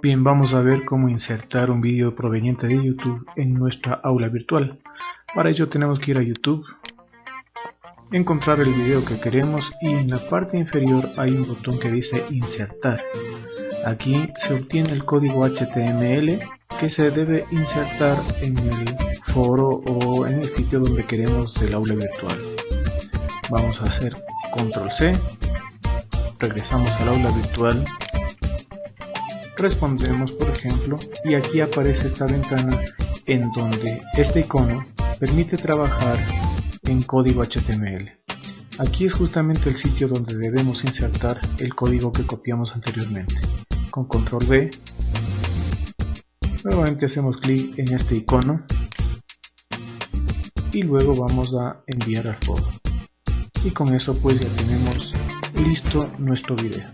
Bien, vamos a ver cómo insertar un vídeo proveniente de YouTube en nuestra aula virtual. Para ello tenemos que ir a YouTube, encontrar el video que queremos y en la parte inferior hay un botón que dice insertar. Aquí se obtiene el código HTML que se debe insertar en el foro o en el sitio donde queremos del aula virtual. Vamos a hacer control C, regresamos al aula virtual respondemos por ejemplo y aquí aparece esta ventana en donde este icono permite trabajar en código HTML. Aquí es justamente el sitio donde debemos insertar el código que copiamos anteriormente. Con control V, nuevamente hacemos clic en este icono y luego vamos a enviar al foro. Y con eso pues ya tenemos listo nuestro video.